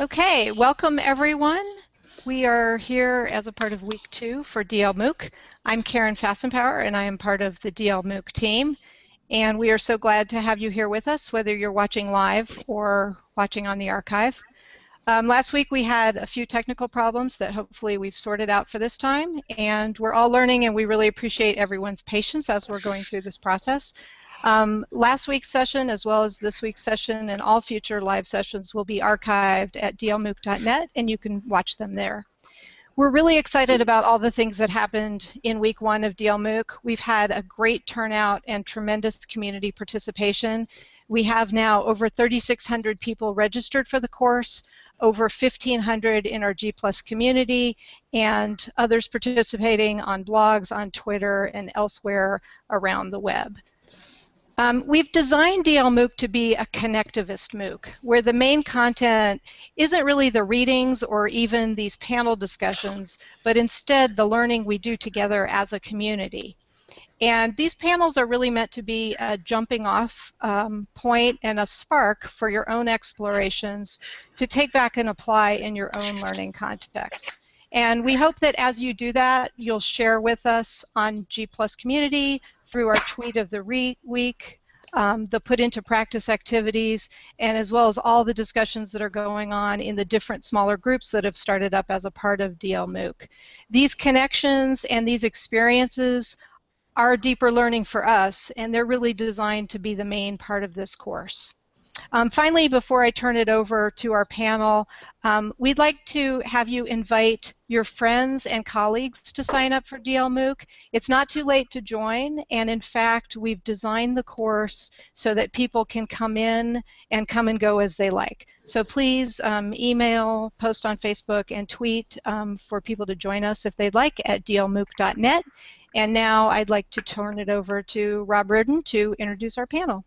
Okay, welcome everyone. We are here as a part of week two for DL MOOC. I'm Karen Fasimpaur and I am part of the DL MOOC team. And we are so glad to have you here with us, whether you're watching live or watching on the archive. Um, last week we had a few technical problems that hopefully we've sorted out for this time, and we're all learning and we really appreciate everyone's patience as we're going through this process. Um, last week's session, as well as this week's session and all future live sessions, will be archived at dlmooc.net, and you can watch them there. We're really excited about all the things that happened in week one of DLMOOC. We've had a great turnout and tremendous community participation. We have now over 3,600 people registered for the course over 1,500 in our G Plus community, and others participating on blogs, on Twitter, and elsewhere around the web. Um, we've designed DL MOOC to be a connectivist MOOC, where the main content isn't really the readings or even these panel discussions, but instead the learning we do together as a community. And these panels are really meant to be a jumping off um, point and a spark for your own explorations to take back and apply in your own learning context. And we hope that as you do that, you'll share with us on G Plus Community through our tweet of the week, um, the put into practice activities, and as well as all the discussions that are going on in the different smaller groups that have started up as a part of DL MOOC. These connections and these experiences are deeper learning for us, and they're really designed to be the main part of this course. Um, finally, before I turn it over to our panel, um, we'd like to have you invite your friends and colleagues to sign up for DL MOOC. It's not too late to join, and in fact, we've designed the course so that people can come in and come and go as they like. So please um, email, post on Facebook, and tweet um, for people to join us if they'd like at dlmooc.net. And now I'd like to turn it over to Rob Riordan to introduce our panel.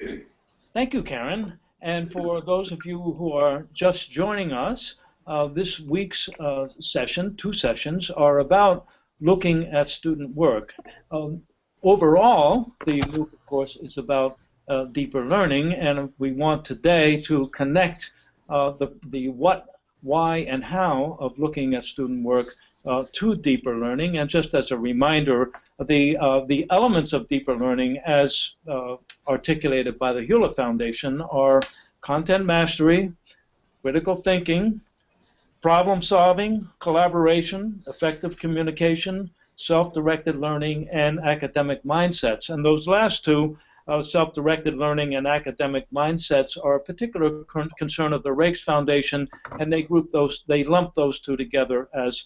Thank you, Karen. And for those of you who are just joining us, uh, this week's uh, session, two sessions, are about looking at student work. Um, overall, the MOOC, of course, is about uh, deeper learning, and we want today to connect uh, the, the what, why, and how of looking at student work uh, to deeper learning. And just as a reminder, the, uh, the elements of deeper learning as uh, articulated by the Hewlett Foundation are content mastery, critical thinking, problem solving, collaboration, effective communication, self-directed learning, and academic mindsets. And those last two, uh, self-directed learning and academic mindsets, are a particular concern of the Raikes Foundation, and they group those, they lump those two together as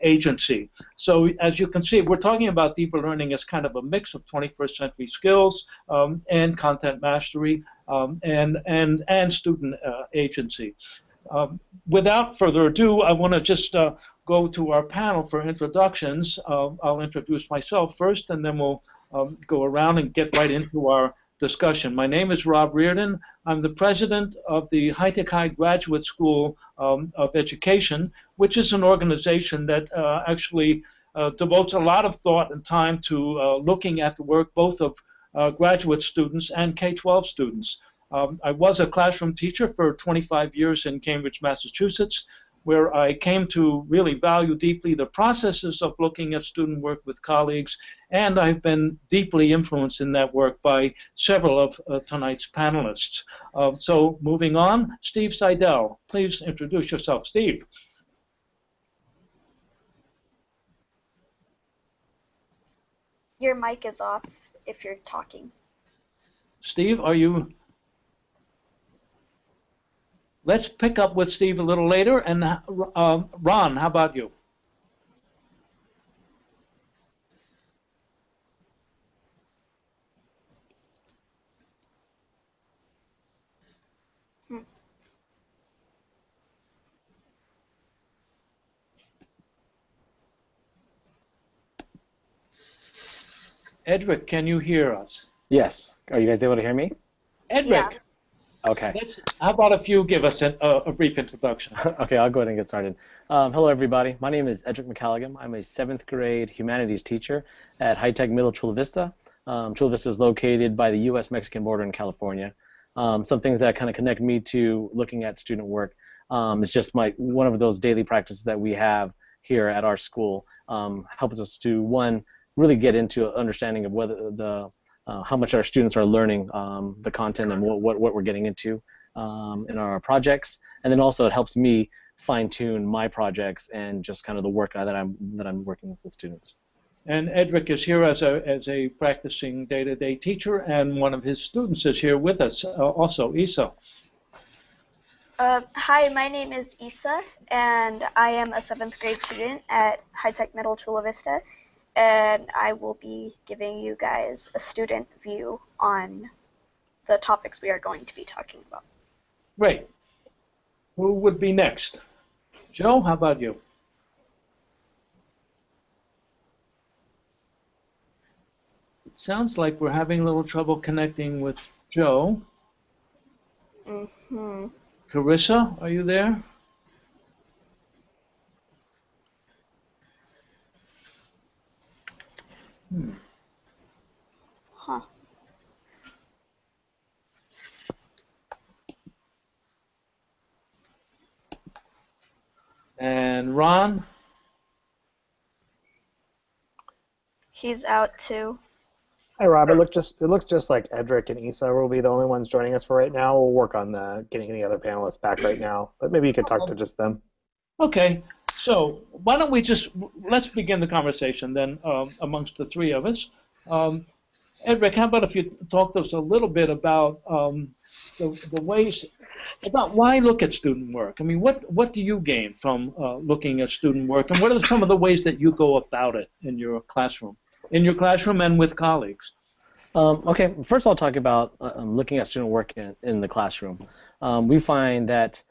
agency. So as you can see, we're talking about deeper learning as kind of a mix of 21st century skills um, and content mastery um, and, and, and student uh, agency. Um, without further ado, I want to just uh, go to our panel for introductions. Uh, I'll introduce myself first, and then we'll um, go around and get right into our discussion. My name is Rob Riordan. I'm the president of the High Tech High Graduate School um, of Education, which is an organization that uh, actually uh, devotes a lot of thought and time to uh, looking at the work both of uh, graduate students and K-12 students. Um, I was a classroom teacher for 25 years in Cambridge, Massachusetts where I came to really value deeply the processes of looking at student work with colleagues, and I've been deeply influenced in that work by several of uh, tonight's panelists. Uh, so moving on, Steve Seidel, please introduce yourself. Steve. Your mic is off if you're talking. Steve, are you Let's pick up with Steve a little later. And uh, Ron, how about you? Edric, can you hear us? Yes. Are you guys able to hear me? Edric, yeah. Okay. Let's, how about if you give us a, a brief introduction? okay, I'll go ahead and get started. Um, hello, everybody. My name is Edric McCalligan. I'm a seventh grade humanities teacher at High Tech Middle Chula Vista. Um, Chula Vista is located by the U.S.-Mexican border in California. Um, some things that kind of connect me to looking at student work. Um, it's just my one of those daily practices that we have here at our school. Um, helps us to one really get into understanding of whether the uh, how much our students are learning um, the content and what, what, what we're getting into um, in our projects, and then also it helps me fine tune my projects and just kind of the work that I'm that I'm working with the students. And Edric is here as a, as a practicing day-to-day teacher, and one of his students is here with us uh, also, Isa. Uh, hi, my name is Isa, and I am a seventh grade student at High Tech Middle Chula Vista, and I will be giving you guys a student view on the topics we are going to be talking about. Great. Who would be next? Joe, how about you? It sounds like we're having a little trouble connecting with Joe. Mm hmm Carissa, are you there? Hmm. Huh. And Ron? He's out too. Hi, Rob. It looks just it looks just like Edric and Isa will be the only ones joining us for right now. We'll work on uh, getting the other panelists back right now, but maybe you could talk to just them. Okay, so why don't we just let's begin the conversation then um, amongst the three of us. Um, Edric, how about if you talk to us a little bit about um, the, the ways about why look at student work? I mean, what what do you gain from uh, looking at student work, and what are some of the ways that you go about it in your classroom, in your classroom and with colleagues? Um, okay, first I'll talk about uh, looking at student work in, in the classroom. Um, we find that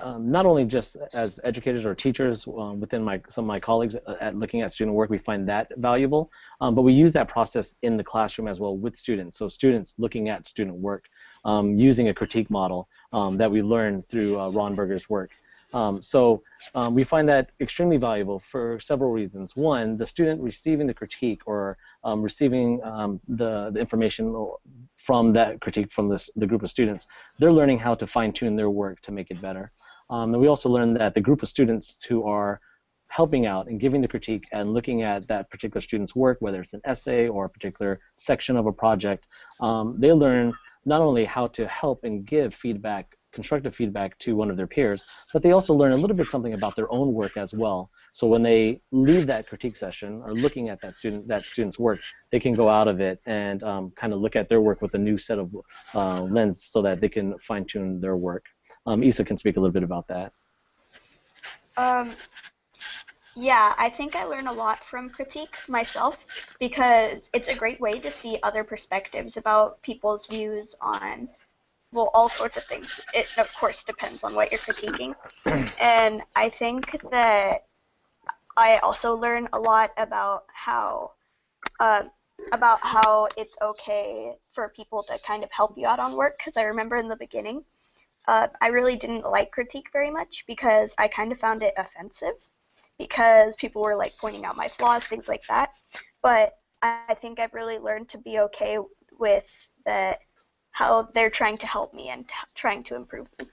um, not only just as educators or teachers um, within my some of my colleagues uh, at looking at student work, we find that valuable, um, but we use that process in the classroom as well with students. So students looking at student work um, using a critique model um, that we learned through uh, Ron Berger's work. Um, so um, we find that extremely valuable for several reasons. One, the student receiving the critique or um, receiving um, the, the information from that critique from this, the group of students, they're learning how to fine tune their work to make it better. Um, and we also learned that the group of students who are helping out and giving the critique and looking at that particular student's work, whether it's an essay or a particular section of a project, um, they learn not only how to help and give feedback constructive feedback to one of their peers, but they also learn a little bit something about their own work as well. So when they leave that critique session or looking at that student that student's work, they can go out of it and um, kind of look at their work with a new set of uh, lens so that they can fine tune their work. Um, Isa can speak a little bit about that. Um, yeah, I think I learn a lot from critique myself because it's a great way to see other perspectives about people's views on, well, all sorts of things. It, of course, depends on what you're critiquing. and I think that I also learn a lot about how, uh, about how it's okay for people to kind of help you out on work because I remember in the beginning, uh, I really didn't like critique very much because I kind of found it offensive because people were like pointing out my flaws, things like that. But I think I've really learned to be okay with that how they're trying to help me and t- trying to improve them.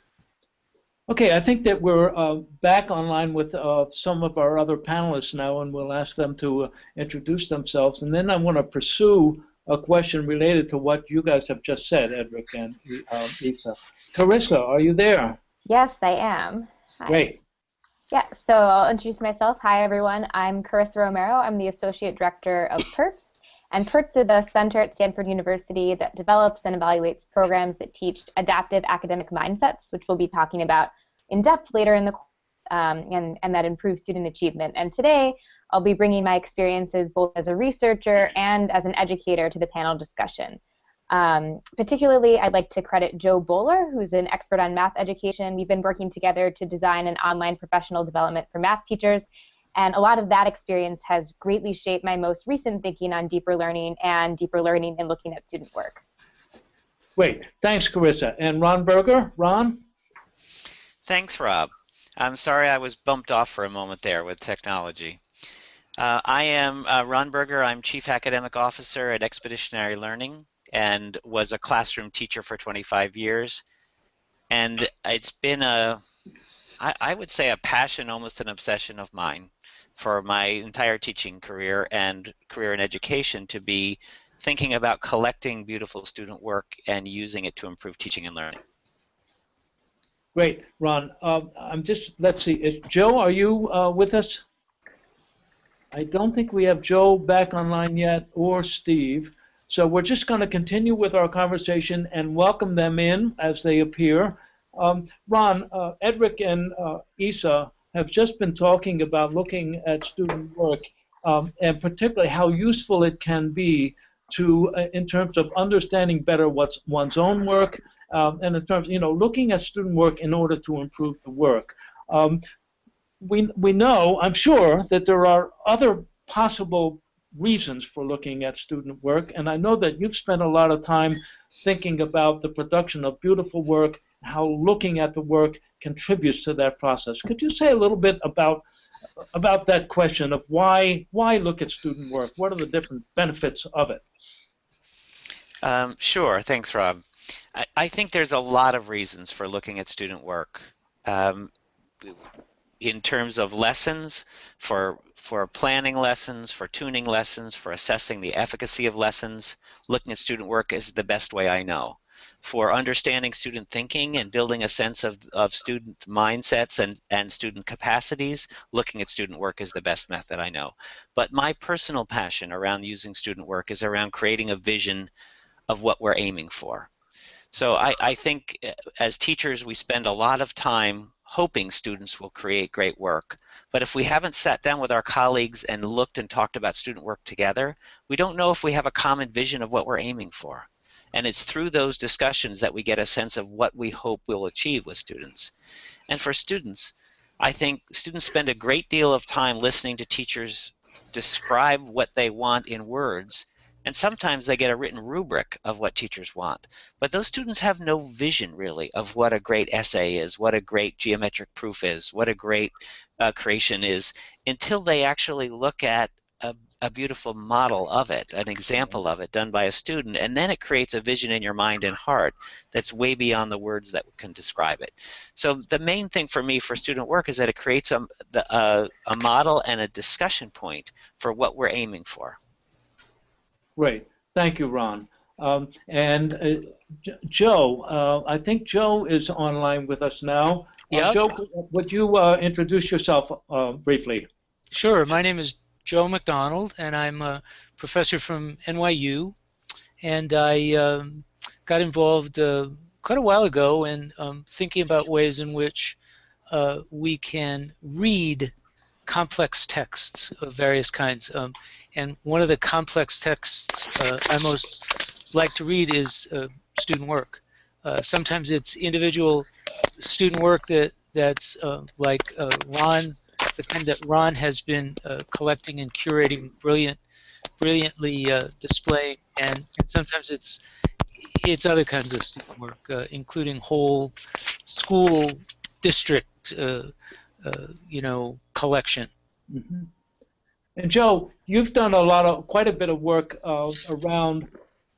Okay, I think that we're uh, back online with uh, some of our other panelists now, and we'll ask them to uh, introduce themselves. And then I want to pursue a question related to what you guys have just said, Edric and um, Isa. Carissa, are you there? Yes, I am. Hi. Great. Yeah, so I'll introduce myself. Hi, everyone. I'm Carissa Romero. I'm the Associate Director of PERTS. And PERTS is a center at Stanford University that develops and evaluates programs that teach adaptive academic mindsets, which we'll be talking about in depth later in the course, um, and, and that improves student achievement. And today, I'll be bringing my experiences both as a researcher and as an educator to the panel discussion. Um, particularly, I'd like to credit Jo Boaler, who's an expert on math education. We've been working together to design an online professional development for math teachers, and a lot of that experience has greatly shaped my most recent thinking on deeper learning and deeper learning and looking at student work. Great. Thanks, Carissa. And Ron Berger? Ron? Thanks, Rob. I'm sorry I was bumped off for a moment there with technology. Uh, I am uh, Ron Berger. I'm Chief Academic Officer at Expeditionary Learning and was a classroom teacher for 25 years. And it's been a I, I would say a passion, almost an obsession of mine for my entire teaching career and career in education to be thinking about collecting beautiful student work and using it to improve teaching and learning. Great, Ron. Um, I'm just, let's see, is, Joe, are you uh, with us? I don't think we have Joe back online yet or Steve. So we're just going to continue with our conversation and welcome them in as they appear. Um, Ron, uh, Edric and uh, Isa have just been talking about looking at student work um, and particularly how useful it can be to, uh, in terms of understanding better what's one's own work um, and in terms, you know, looking at student work in order to improve the work. Um, we, we know, I'm sure, that there are other possible reasons for looking at student work, and I know that you've spent a lot of time thinking about the production of beautiful work, how looking at the work contributes to that process. Could you say a little bit about about that question of why why look at student work? What are the different benefits of it? Um, sure. Thanks, Rob. I, I, think there's a lot of reasons for looking at student work. Um, in terms of lessons, for for planning lessons, for tuning lessons, for assessing the efficacy of lessons, looking at student work is the best way I know. For understanding student thinking and building a sense of, of student mindsets and, and student capacities, looking at student work is the best method I know. But my personal passion around using student work is around creating a vision of what we're aiming for. So I, I think uh, as teachers we spend a lot of time hoping students will create great work. But if we haven't sat down with our colleagues and looked and talked about student work together, we don't know if we have a common vision of what we're aiming for. And it's through those discussions that we get a sense of what we hope we'll achieve with students. And for students, I think students spend a great deal of time listening to teachers describe what they want in words and sometimes they get a written rubric of what teachers want. But those students have no vision, really, of what a great essay is, what a great geometric proof is, what a great uh, creation is, until they actually look at a, a beautiful model of it, an example of it done by a student, and then it creates a vision in your mind and heart that's way beyond the words that can describe it. So the main thing for me for student work is that it creates a, a, a model and a discussion point for what we're aiming for. Great. Thank you, Ron. Um, and uh, Joe, uh, I think Joe is online with us now. Yeah. Uh, Joe, would you uh, introduce yourself uh, briefly? Sure. My name is Joe McDonald, and I'm a professor from NYU. And I um, got involved uh, quite a while ago in um, thinking about ways in which we can read complex texts of various kinds. Um, and one of the complex texts uh, I most like to read is uh, student work. Uh, sometimes it's individual student work that that's uh, like uh, Ron, the kind that Ron has been uh, collecting and curating, brilliant, brilliantly displaying, and, and sometimes it's it's other kinds of student work, including whole school district, you know, collection. Mm -hmm. And Joe, you've done a lot of quite a bit of work uh, around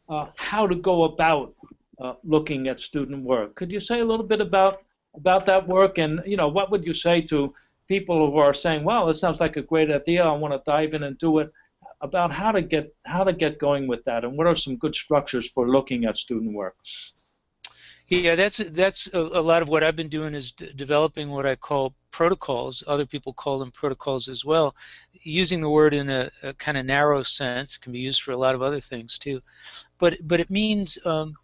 uh, how to go about uh, looking at student work. Could you say a little bit about about that work, and you know, what would you say to people who are saying, "Well, it sounds like a great idea. I want to dive in and do it." About how to get how to get going with that, and what are some good structures for looking at student work? Yeah, that's that's a, a lot of what I've been doing is developing what I call protocols. Other people call them protocols as well. Using the word in a, a kind of narrow sense can be used for a lot of other things too, but but it means um,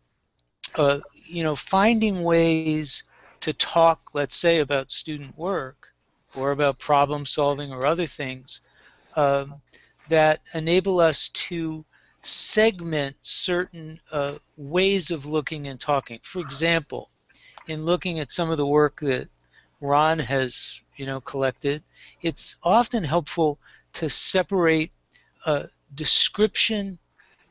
uh, you know finding ways to talk, let's say, about student work or about problem solving or other things um, that enable us to segment certain uh, ways of looking and talking. For example, in looking at some of the work that Ron has you know collected, it's often helpful to separate uh, description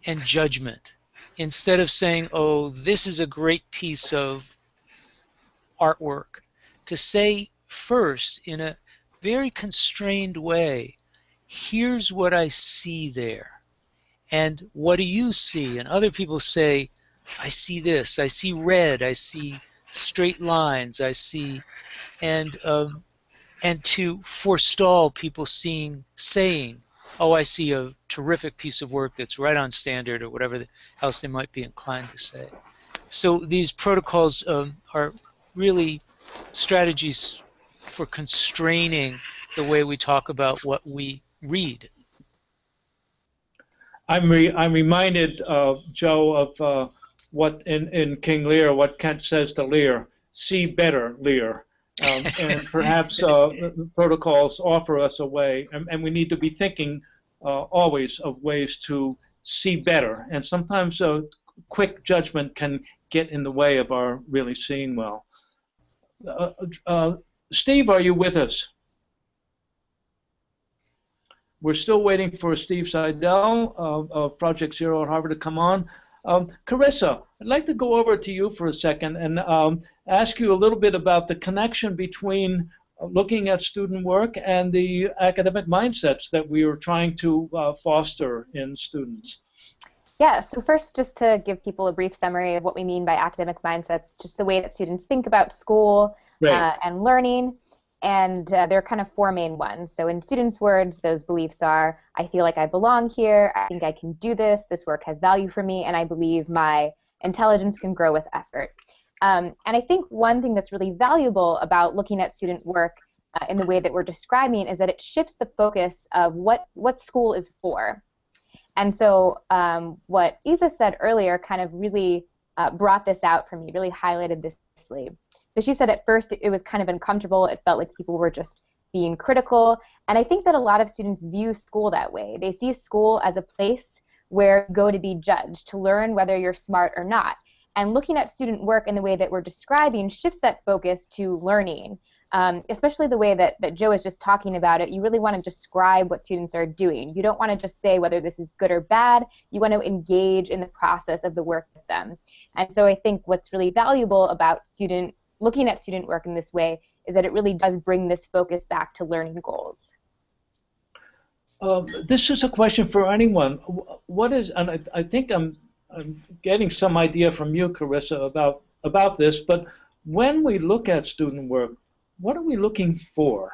and judgment instead of saying, oh, this is a great piece of artwork. To say first in a very constrained way, here's what I see there and what do you see? And other people say, I see this, I see red, I see straight lines, I see and um, and to forestall people seeing saying, "Oh, I see a terrific piece of work that's right on standard," or whatever else they might be inclined to say. So these protocols um, are really strategies for constraining the way we talk about what we read. I'm re I'm reminded, uh, Joe, of uh, what in, in King Lear, what Kent says to Lear, see better, Lear. Um, and perhaps uh, protocols offer us a way, and, and we need to be thinking uh, always of ways to see better. And sometimes a quick judgment can get in the way of our really seeing well. Uh, uh, Steve, are you with us? We're still waiting for Steve Seidel of, of Project Zero at Harvard to come on. Um, Carissa, I'd like to go over to you for a second and um, ask you a little bit about the connection between uh, looking at student work and the academic mindsets that we are trying to uh, foster in students. Yeah, so first, just to give people a brief summary of what we mean by academic mindsets, just the way that students think about school right. uh, and learning. And uh, there are kind of four main ones. So, in students' words, those beliefs are I feel like I belong here, I think I can do this, this work has value for me, and I believe my intelligence can grow with effort. Um, and I think one thing that's really valuable about looking at student work uh, in the way that we're describing is that it shifts the focus of what, what school is for. And so um, what Isa said earlier kind of really uh, brought this out for me, really highlighted this sleeve. So she said at first it was kind of uncomfortable. It felt like people were just being critical. And I think that a lot of students view school that way. They see school as a place where you go to be judged, to learn whether you're smart or not. And looking at student work in the way that we're describing shifts that focus to learning um, especially the way that, that Joe is just talking about it, you really want to describe what students are doing. You don't want to just say whether this is good or bad. You want to engage in the process of the work with them. And so I think what's really valuable about student looking at student work in this way is that it really does bring this focus back to learning goals. Um, this is a question for anyone. What is, and I, I think I'm, I'm getting some idea from you, Carissa, about about this. But when we look at student work, what are we looking for?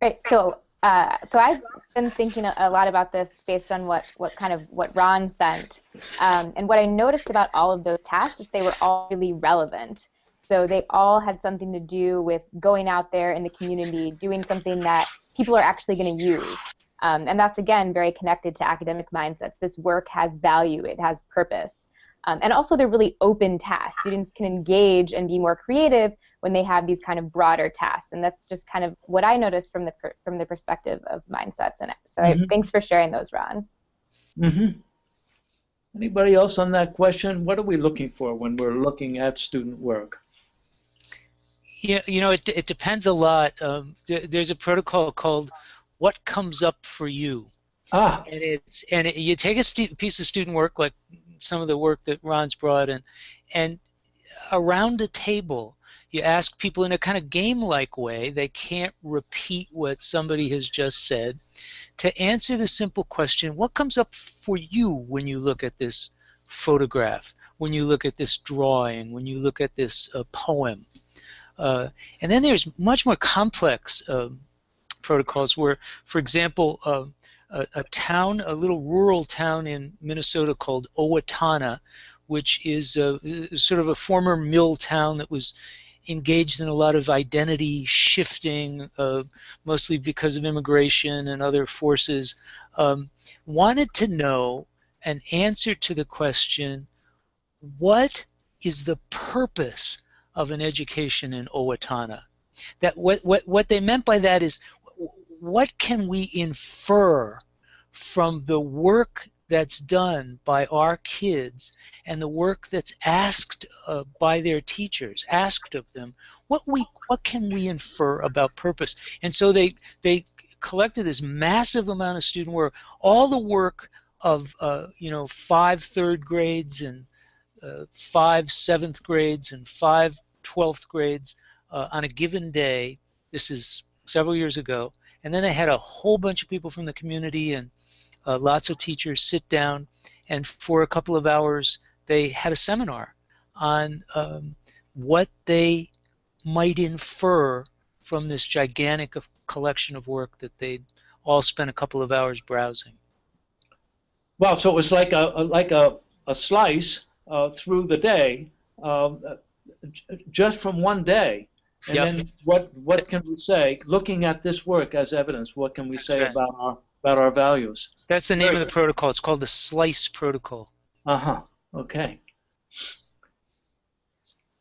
Right. So, uh, so I've been thinking a lot about this based on what, what kind of what Ron sent, um, and what I noticed about all of those tasks is they were all really relevant. So they all had something to do with going out there in the community, doing something that people are actually going to use. Um, and that's again very connected to academic mindsets. This work has value, it has purpose. Um, and also they're really open tasks. Students can engage and be more creative when they have these kind of broader tasks. And that's just kind of what I noticed from the from the perspective of mindsets. And so mm-hmm. I, thanks for sharing those, Ron. Mm-hmm. Anybody else on that question? What are we looking for when we're looking at student work? Yeah, you know, it, it depends a lot. Um, there, there's a protocol called "What Comes Up for You," ah. and it's and it, you take a piece of student work like some of the work that Ron's brought in, and around a table, you ask people in a kind of game-like way, they can't repeat what somebody has just said, to answer the simple question, what comes up for you when you look at this photograph, when you look at this drawing, when you look at this uh, poem? Uh, and then there's much more complex uh, protocols where, for example, uh, a, a town, a little rural town in Minnesota called Owatonna, which is a, sort of a former mill town that was engaged in a lot of identity shifting, uh, mostly because of immigration and other forces, um, wanted to know an answer to the question, what is the purpose of an education in Owatonna? That what, what, what they meant by that is what can we infer from the work that's done by our kids and the work that's asked uh, by their teachers, asked of them, what we what can we infer about purpose? And so they they collected this massive amount of student work, all the work of uh, you know five third grades and uh, five seventh grades and five twelfth grades uh, on a given day. This is several years ago, and then they had a whole bunch of people from the community and uh, lots of teachers sit down and for a couple of hours they had a seminar on um, what they might infer from this gigantic of collection of work that they'd all spent a couple of hours browsing. Well, so it was like a, a like a, a slice uh, through the day, um, uh, just from one day. And Yep. then what what can we say? Looking at this work as evidence, what can we That's say right. about our about our values? That's the name Very of the protocol. It's called the SLICE protocol. Uh huh. Okay.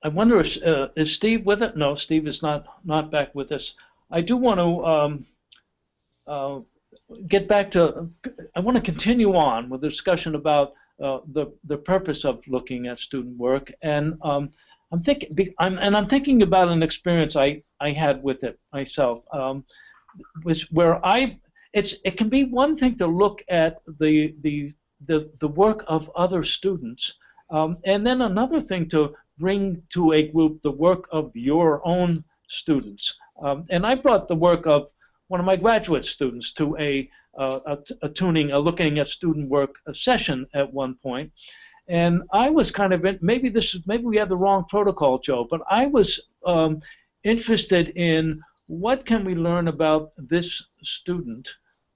I wonder if uh, is Steve with it? No, Steve is not not back with us. I do want to um, uh, get back to. I want to continue on with the discussion about uh, the the purpose of looking at student work, and um, I'm thinking, I'm, and I'm thinking about an experience I I had with it myself, um, was where I. It's it can be one thing to look at the the the, the work of other students, um, and then another thing to bring to a group the work of your own students. Um, and I brought the work of one of my graduate students to a, uh, a, a tuning, a looking at student work session at one point. And I was kind of, in, maybe this is, maybe we had the wrong protocol, Joe, but I was um, interested in what can we learn about this student.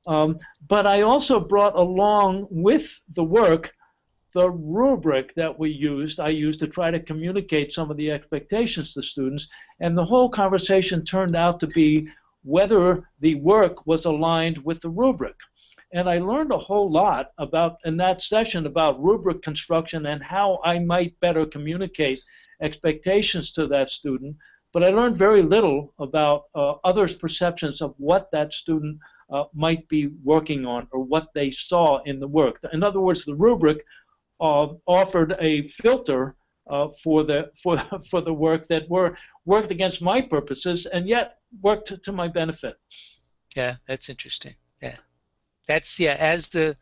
Um, but I also brought along with the work the rubric that we used, I used to try to communicate some of the expectations to students, and the whole conversation turned out to be whether the work was aligned with the rubric. And I learned a whole lot about in that session about rubric construction and how I might better communicate expectations to that student. But I learned very little about uh, others' perceptions of what that student uh, might be working on or what they saw in the work. In other words, the rubric uh, offered a filter uh, for the for for the work that were worked against my purposes and yet worked to, to my benefit. Yeah, that's interesting. That's yeah as the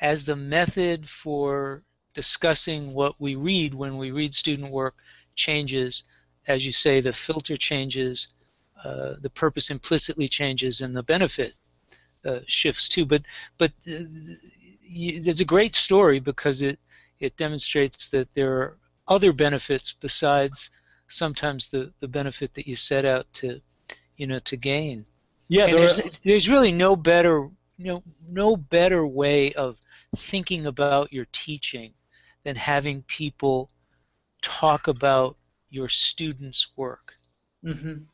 as the method for discussing what we read when we read student work changes, as you say, the filter changes, uh, the purpose implicitly changes, and the benefit uh, shifts too. But but uh, there's a great story because it it demonstrates that there are other benefits besides sometimes the the benefit that you set out to you know to gain. Yeah, there there's, are, there's really no better you know no better way of thinking about your teaching than having people talk about your students' work. hmm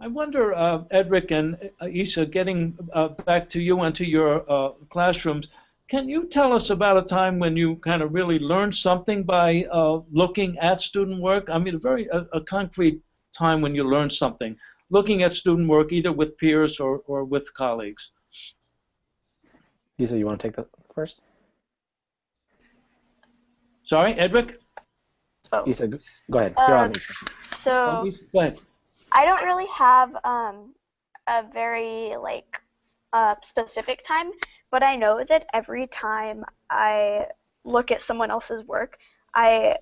I wonder, uh, Edric and uh, Isa, getting uh, back to you and to your uh, classrooms, can you tell us about a time when you kind of really learned something by uh, looking at student work? I mean, a very a, a concrete time when you learned something, looking at student work either with peers or, or with colleagues. Lisa, you want to take that first? Sorry, Edric? Oh. Lisa, go go ahead. You're on. Um, So Oh, Isa, go ahead. I don't really have um, a very like uh, specific time, but I know that every time I look at someone else's work, I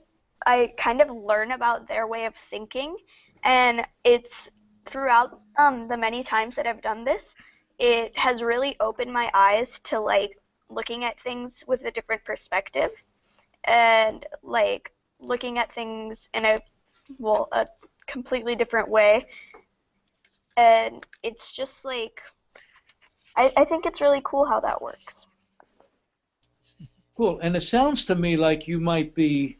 I kind of learn about their way of thinking, and it's throughout um, the many times that I've done this, it has really opened my eyes to like looking at things with a different perspective, and like looking at things in a well a completely different way. And it's just like, I, I think it's really cool how that works. Cool. And it sounds to me like you might be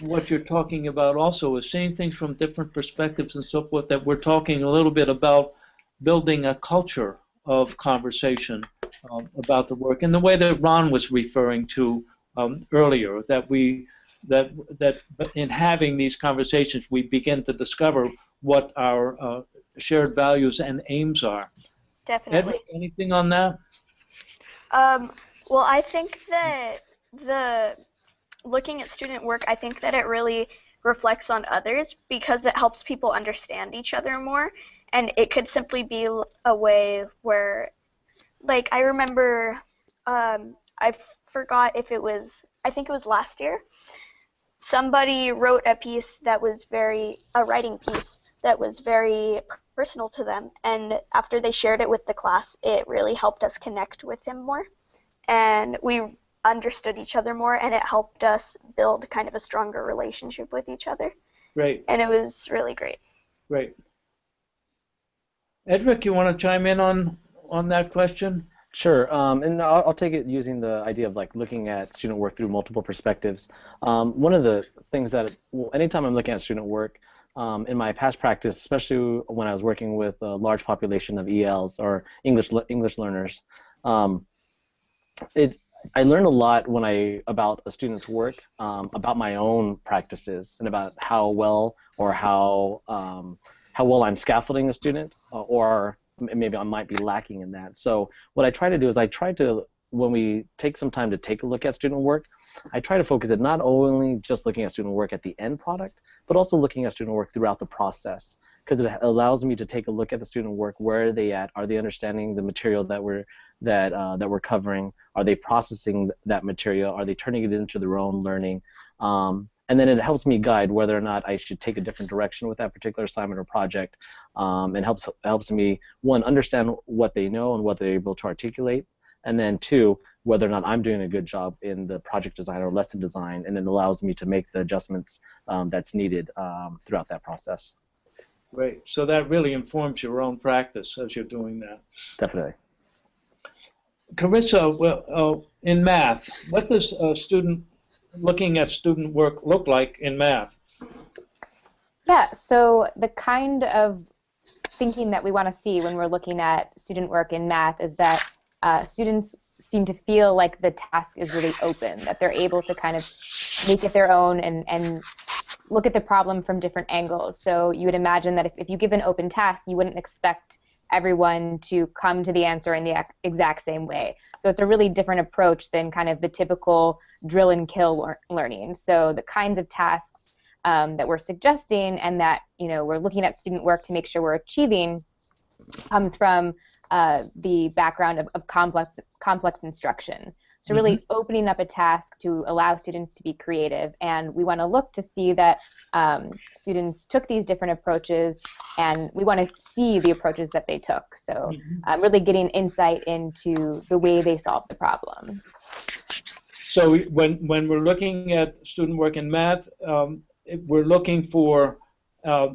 what you're talking about also is seeing things from different perspectives and so forth that we're talking a little bit about building a culture of conversation um, about the work in the way that Ron was referring to um, earlier that we that that in having these conversations we begin to discover what our uh, shared values and aims are. Definitely. Edward, anything on that? Um, well, I think that the looking at student work, I think that it really reflects on others because it helps people understand each other more. And it could simply be a way where, like, I remember, um, I forgot if it was, I think it was last year, somebody wrote a piece that was very, a writing piece that was very personal to them. And after they shared it with the class, it really helped us connect with him more. And we understood each other more, and it helped us build kind of a stronger relationship with each other. right and it was really great. great. Edric, you want to chime in on on that question? Sure, um, and I'll, I'll take it using the idea of like looking at student work through multiple perspectives. Um, one of the things that, well, anytime I'm looking at student work, um, in my past practice, especially when I was working with a large population of ELs or English English learners, um, it I learned a lot when I about a student's work, um, about my own practices, and about how well or how um, how well I'm scaffolding a student, or maybe I might be lacking in that. So what I try to do is I try to when we take some time to take a look at student work, I try to focus it not only just looking at student work at the end product, but also looking at student work throughout the process because it allows me to take a look at the student work. Where are they at? Are they understanding the material that we're that uh, that we're covering? Are they processing that material? Are they turning it into their own learning? Um, and then it helps me guide whether or not I should take a different direction with that particular assignment or project, um, and helps helps me one understand what they know and what they're able to articulate, and then two whether or not I'm doing a good job in the project design or lesson design, and it allows me to make the adjustments um, that's needed um, throughout that process. Great. So that really informs your own practice as you're doing that. Definitely. Carissa, well, uh, in math, what does a student looking at student work look like in math? Yeah, so the kind of thinking that we want to see when we're looking at student work in math is that uh, students seem to feel like the task is really open, that they're able to kind of make it their own and, and look at the problem from different angles. So you would imagine that if, if you give an open task, you wouldn't expect everyone to come to the answer in the exact same way. So it's a really different approach than kind of the typical drill and kill learning. So the kinds of tasks um, that we're suggesting and that you know we're looking at student work to make sure we're achieving comes from uh, the background of, of, complex complex instruction. So really mm-hmm. opening up a task to allow students to be creative, and we want to look to see that um, students took these different approaches, and we want to see the approaches that they took. So mm-hmm. um, really getting insight into the way they solved the problem. So when when we're looking at student work in math, um, we're looking for uh,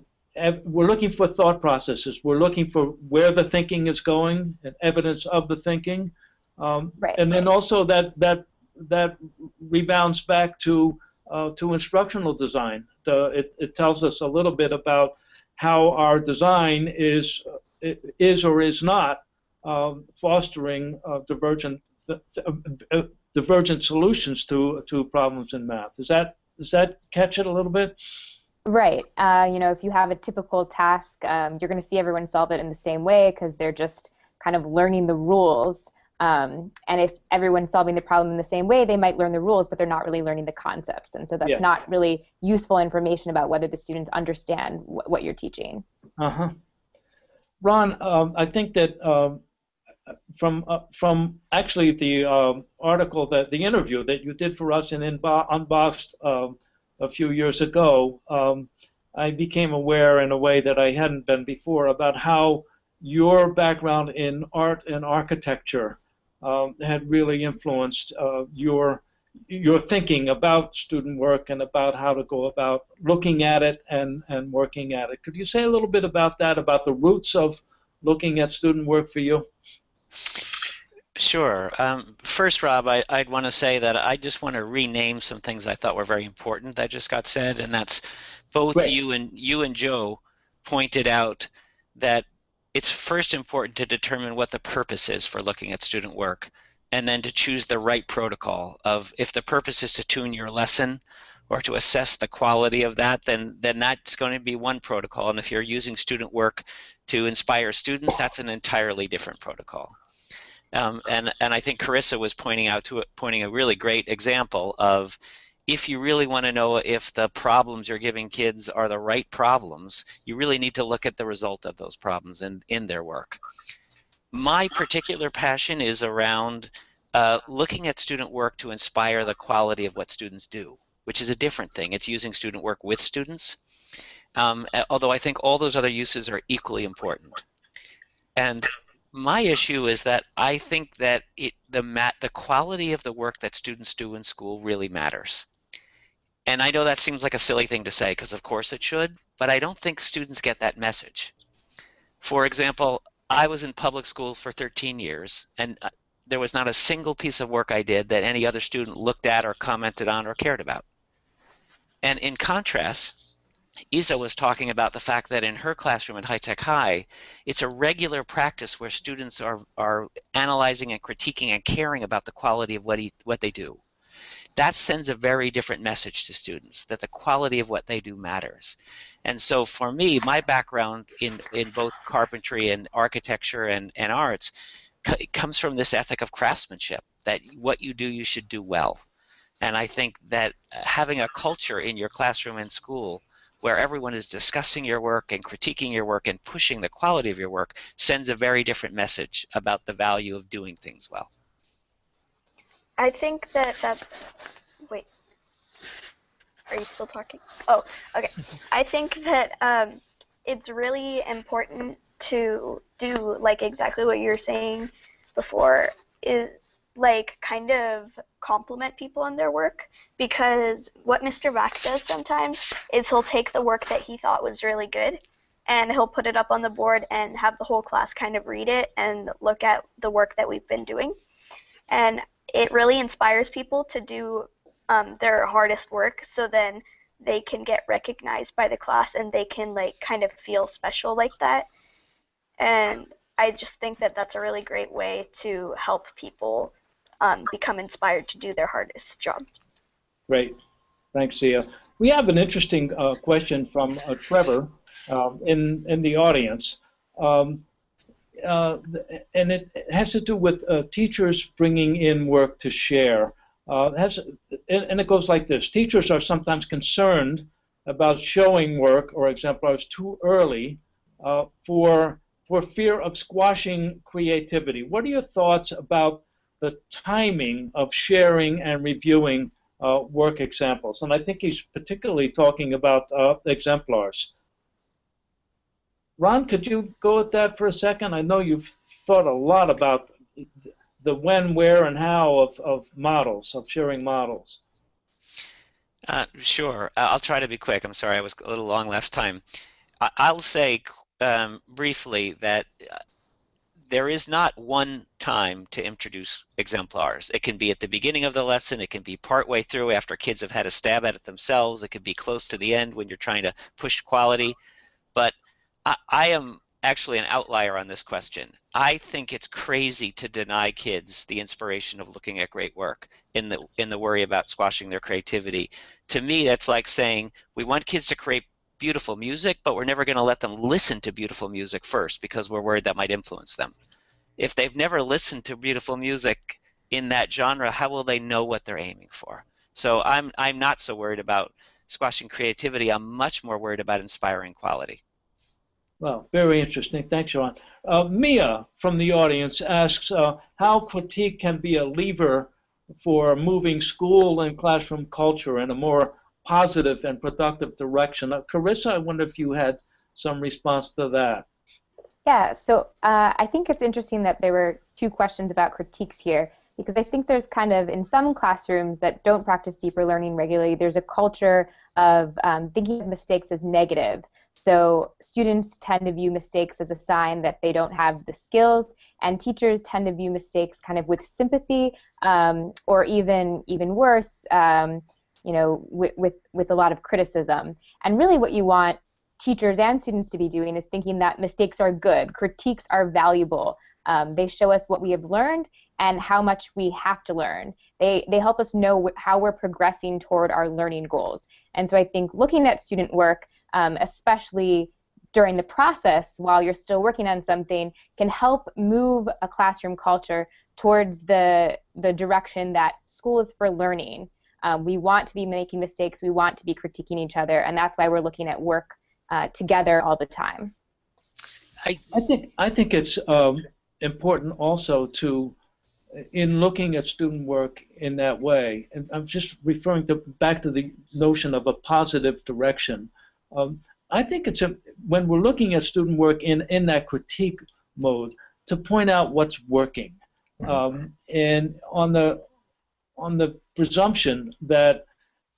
we're looking for thought processes. We're looking for where the thinking is going and evidence of the thinking, um, right. and then also that that that rebounds back to uh, to instructional design. The, it, it tells us a little bit about how our design is is or is not um, fostering uh, divergent uh, divergent solutions to to problems in math. Does that does that catch it a little bit? Right. Uh, you know, if you have a typical task, um, you're going to see everyone solve it in the same way because they're just kind of learning the rules. Um, and if everyone's solving the problem in the same way, they might learn the rules, but they're not really learning the concepts. And so that's yeah. not really useful information about whether the students understand wh- what you're teaching. Uh huh. Ron, um, I think that um, from uh, from actually the um, article that the interview that you did for us in Inbo- Unboxed um, a few years ago, um, I became aware in a way that I hadn't been before about how your background in art and architecture um, had really influenced uh, your your thinking about student work and about how to go about looking at it and, and working at it. Could you say a little bit about that, about the roots of looking at student work for you? Sure. Um, first, Rob, I, would want to say that I just want to rename some things I thought were very important that just got said, and that's both Great. you and you and Joe pointed out that it's first important to determine what the purpose is for looking at student work, and then to choose the right protocol. Of if the purpose is to tune your lesson or to assess the quality of that, then then that's going to be one protocol. And if you're using student work to inspire students, that's an entirely different protocol. Um, and and I think Carissa was pointing out to pointing a really great example of if you really want to know if the problems you're giving kids are the right problems, you really need to look at the result of those problems in, in their work. My particular passion is around uh, looking at student work to inspire the quality of what students do, which is a different thing. It's using student work with students, um, although I think all those other uses are equally important. And my issue is that I think that it the the quality of the work that students do in school really matters. And I know that seems like a silly thing to say because of course it should, but I don't think students get that message. For example, I was in public school for 13 years and uh, there was not a single piece of work I did that any other student looked at or commented on or cared about. And in contrast, Isa was talking about the fact that in her classroom at High Tech High, it's a regular practice where students are, are analyzing and critiquing and caring about the quality of what, he, what they do. That sends a very different message to students, that the quality of what they do matters. And so for me, my background in, in both carpentry and architecture and, and arts comes from this ethic of craftsmanship, that what you do, you should do well. And I think that uh, having a culture in your classroom and school where everyone is discussing your work and critiquing your work and pushing the quality of your work sends a very different message about the value of doing things well. I think that that wait. Are you still talking? Oh, okay. I think that um, it's really important to do like exactly what you're saying before is like kind of compliment people on their work because what Mr. Vac does sometimes is he'll take the work that he thought was really good and he'll put it up on the board and have the whole class kind of read it and look at the work that we've been doing. And it really inspires people to do um, their hardest work so then they can get recognized by the class and they can like kind of feel special like that. And I just think that that's a really great way to help people um, become inspired to do their hardest job. Great. Thanks, Sia. We have an interesting uh, question from uh, Trevor um, in, in the audience. Um, uh, and it has to do with uh, teachers bringing in work to share. Uh, has, and it goes like this. Teachers are sometimes concerned about showing work or exemplars too early uh, for, for fear of squashing creativity. What are your thoughts about the timing of sharing and reviewing uh, work examples. And I think he's particularly talking about uh, exemplars. Ron, could you go at that for a second? I know you've thought a lot about the when, where, and how of, of models, of sharing models. Uh, sure. I'll try to be quick. I'm sorry I was a little long last time. I'll say um, briefly that uh, there is not one time to introduce exemplars. It can be at the beginning of the lesson, it can be partway through after kids have had a stab at it themselves, it could be close to the end when you're trying to push quality. But I, I am actually an outlier on this question. I think it's crazy to deny kids the inspiration of looking at great work in the in the worry about squashing their creativity. To me, that's like saying we want kids to create beautiful music, but we're never going to let them listen to beautiful music first because we're worried that might influence them. If they've never listened to beautiful music in that genre, how will they know what they're aiming for? So I'm I'm not so worried about squashing creativity. I'm much more worried about inspiring quality. Well, very interesting. Thanks, Sean. Uh, Mia from the audience asks uh, how critique can be a lever for moving school and classroom culture in a more positive and productive direction. Uh, Carissa, I wonder if you had some response to that. Yeah, so uh, I think it's interesting that there were two questions about critiques here because I think there's kind of in some classrooms that don't practice deeper learning regularly, there's a culture of um, thinking of mistakes as negative. So students tend to view mistakes as a sign that they don't have the skills, and teachers tend to view mistakes kind of with sympathy, um, or even even worse, um, you know, with, with, with a lot of criticism. And really what you want teachers and students to be doing is thinking that mistakes are good, critiques are valuable. Um, they show us what we have learned and how much we have to learn. They, they help us know how we're progressing toward our learning goals. And so I think looking at student work, um, especially during the process while you're still working on something, can help move a classroom culture towards the, the direction that school is for learning um, we want to be making mistakes. We want to be critiquing each other, and that's why we're looking at work uh, together all the time. I, I think I think it's um, important also to, in looking at student work in that way, and I'm just referring to back to the notion of a positive direction. Um, I think it's a, when we're looking at student work in in that critique mode to point out what's working, um, and on the on the presumption that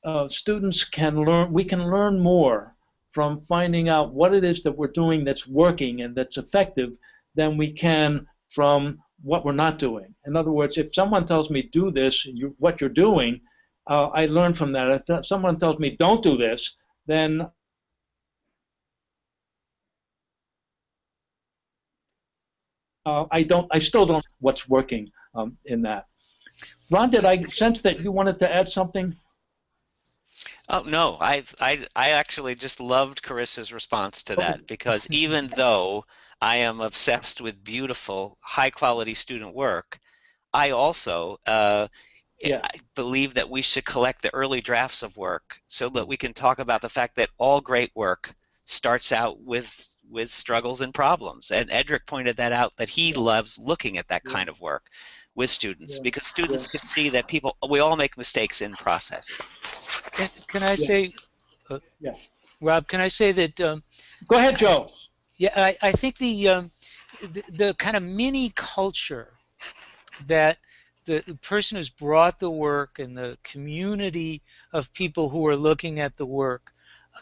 uh, students can learn, we can learn more from finding out what it is that we're doing that's working and that's effective than we can from what we're not doing. In other words, if someone tells me do this, you, what you're doing, uh, I learn from that. If someone tells me don't do this, then uh, I don't. I still don't know what's working um, in that. Ron, did I sense that you wanted to add something? Oh no, I I I actually just loved Carissa's response to that because even though I am obsessed with beautiful, high quality student work, I also uh, yeah. I believe that we should collect the early drafts of work so that we can talk about the fact that all great work starts out with with struggles and problems. And Edric pointed that out that he loves looking at that yeah. kind of work with students yeah. because students can see that people we all make mistakes in process. Can, can I say, uh, yeah. Rob? Can I say that? Um, Go ahead, Joe. Yeah, I, I think the, um, the the kind of mini culture that the, person who's brought the work and the community of people who are looking at the work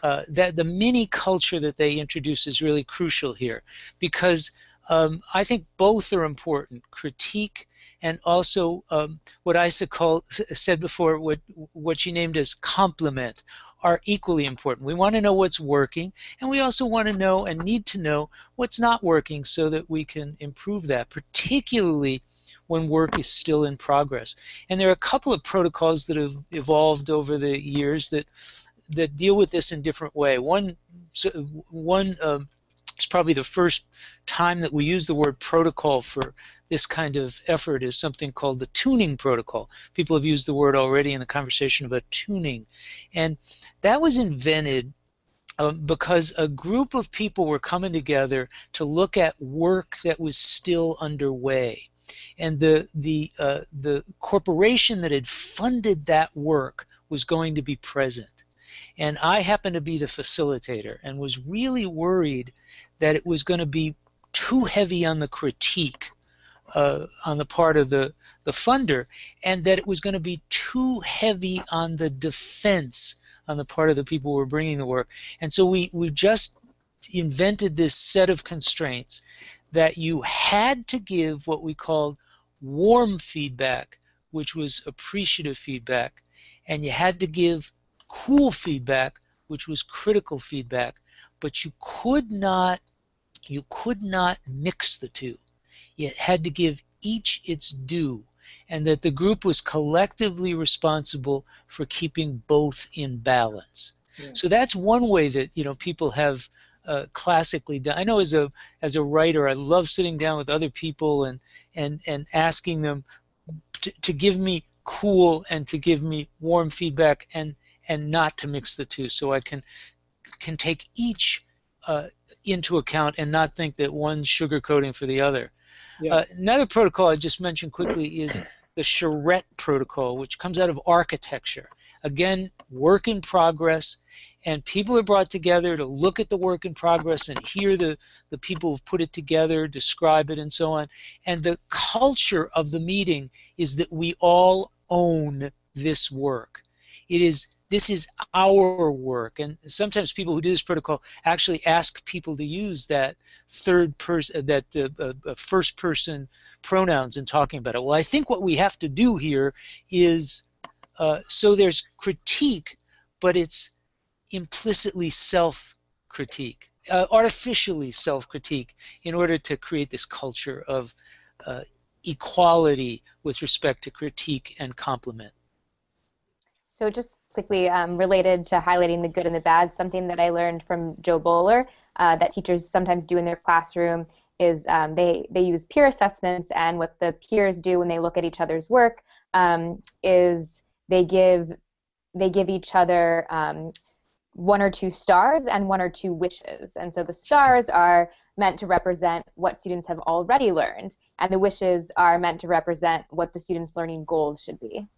uh, that the mini culture that they introduce is really crucial here because um, I think both are important critique and also um, what I said before what what she named as complement, are equally important. We want to know what's working and we also want to know and need to know what's not working so that we can improve that particularly when work is still in progress. And there are a couple of protocols that have evolved over the years that that deal with this in different way. One, one um, it's probably the first time that we use the word protocol for this kind of effort is something called the tuning protocol. People have used the word already in the conversation about tuning. And that was invented um, because a group of people were coming together to look at work that was still underway. And the, the, uh, the corporation that had funded that work was going to be present. And I happened to be the facilitator and was really worried that it was going to be too heavy on the critique uh, on the part of the, the funder and that it was going to be too heavy on the defense on the part of the people who were bringing the work. And so we, we just invented this set of constraints that you had to give what we called warm feedback, which was appreciative feedback, and you had to give cool feedback, which was critical feedback, but you could not you could not mix the two. You had to give each its due, and that the group was collectively responsible for keeping both in balance. Yeah. So that's one way that you know people have uh, classically done. I know as a as a writer, I love sitting down with other people and and and asking them to, to give me cool and to give me warm feedback and and not to mix the two so I can can take each uh, into account and not think that one's sugarcoating for the other. Yeah. Uh, another protocol I just mentioned quickly is the charrette protocol, which comes out of architecture. Again, work in progress, and people are brought together to look at the work in progress and hear the, the people who've put it together, describe it, and so on. And the culture of the meeting is that we all own this work. It is this is our work. And sometimes people who do this protocol actually ask people to use that third person, that uh, uh, uh, first person pronouns in talking about it. Well, I think what we have to do here is uh, so there's critique, but it's implicitly self critique, uh, artificially self critique, in order to create this culture of uh, equality with respect to critique and compliment. So just quickly um, related to highlighting the good and the bad, something that I learned from Jo Boaler uh, that teachers sometimes do in their classroom is um, they, they use peer assessments, and what the peers do when they look at each other's work um, is they give they give each other um, one or two stars and one or two wishes. And so the stars are meant to represent what students have already learned, and the wishes are meant to represent what the students' learning goals should be.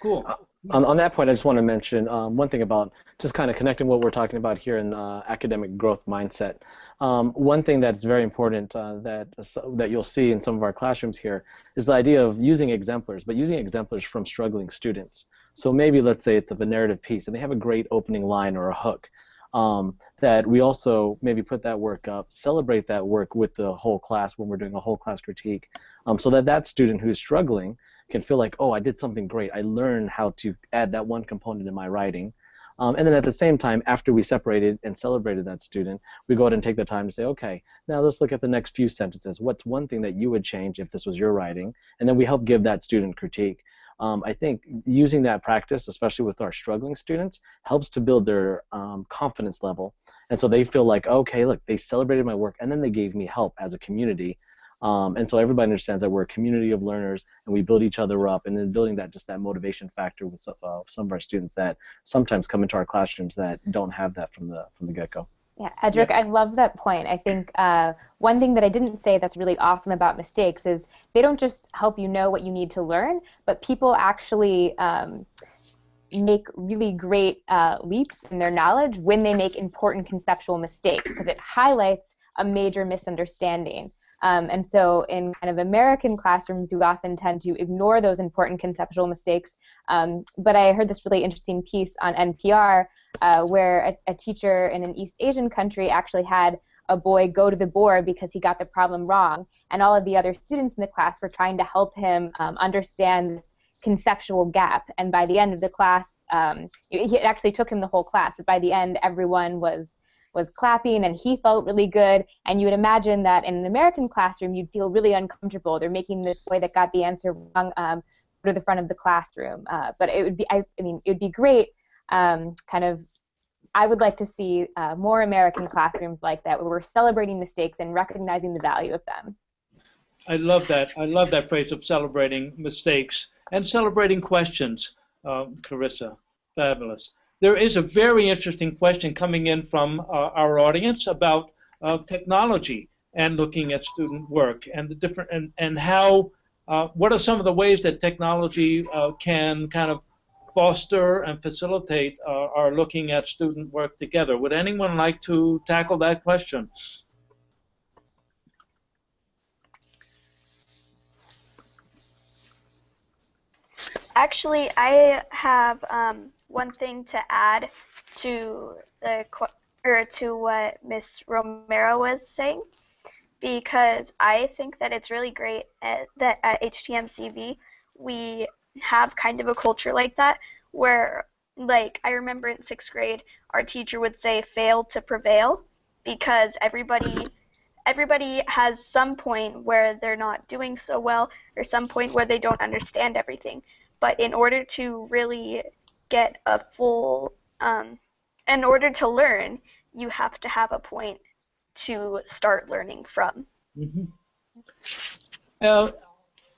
Cool. On, on that point, I just want to mention um, one thing about just kind of connecting what we're talking about here in uh, academic growth mindset. Um, one thing that's very important uh, that that you'll see in some of our classrooms here is the idea of using exemplars, but using exemplars from struggling students. So maybe let's say it's of a narrative piece, and they have a great opening line or a hook. Um, that we also maybe put that work up, celebrate that work with the whole class when we're doing a whole class critique, um, so that that student who's struggling can feel like, oh, I did something great. I learned how to add that one component in my writing. Um, and then at the same time, after we separated and celebrated that student, we go ahead and take the time to say, okay, now let's look at the next few sentences. What's one thing that you would change if this was your writing? And then we help give that student critique. Um, I think using that practice, especially with our struggling students, helps to build their um, confidence level. And so they feel like, okay, look, they celebrated my work and then they gave me help as a community um, and so everybody understands that we're a community of learners and we build each other up and then building that just that motivation factor with uh, some of our students that sometimes come into our classrooms that don't have that from the from the get-go. Yeah, Edric, yeah. I love that point. I think uh, one thing that I didn't say that's really awesome about mistakes is they don't just help you know what you need to learn, but people actually um, make really great uh, leaps in their knowledge when they make important conceptual mistakes because it highlights a major misunderstanding. Um, and so in kind of American classrooms, you often tend to ignore those important conceptual mistakes. Um, but I heard this really interesting piece on NPR uh, where a, a teacher in an East Asian country actually had a boy go to the board because he got the problem wrong, and all of the other students in the class were trying to help him um, understand this conceptual gap. And by the end of the class, um, it actually took him the whole class, but by the end, everyone was was clapping and he felt really good. And you would imagine that in an American classroom, you'd feel really uncomfortable. They're making this boy that got the answer wrong um, go to the front of the classroom. Uh, but it would be, I, I, mean, it would be great, um, kind of. I would like to see uh, more American classrooms like that, where we're celebrating mistakes and recognizing the value of them. I love that. I love that phrase of celebrating mistakes and celebrating questions, uh, Carissa. Fabulous there is a very interesting question coming in from uh, our audience about uh, technology and looking at student work and the different and, and how uh, what are some of the ways that technology can kind of foster and facilitate our looking at student work together. Would anyone like to tackle that question? Actually, I have um, one thing to add to the or to what Miss Romero was saying, because I think that it's really great at, that at HTMCV we have kind of a culture like that where like I remember in sixth grade our teacher would say fail to prevail because everybody everybody has some point where they're not doing so well or some point where they don't understand everything. But in order to really get a full, um, in order to learn, you have to have a point to start learning from. Mm-hmm. Uh,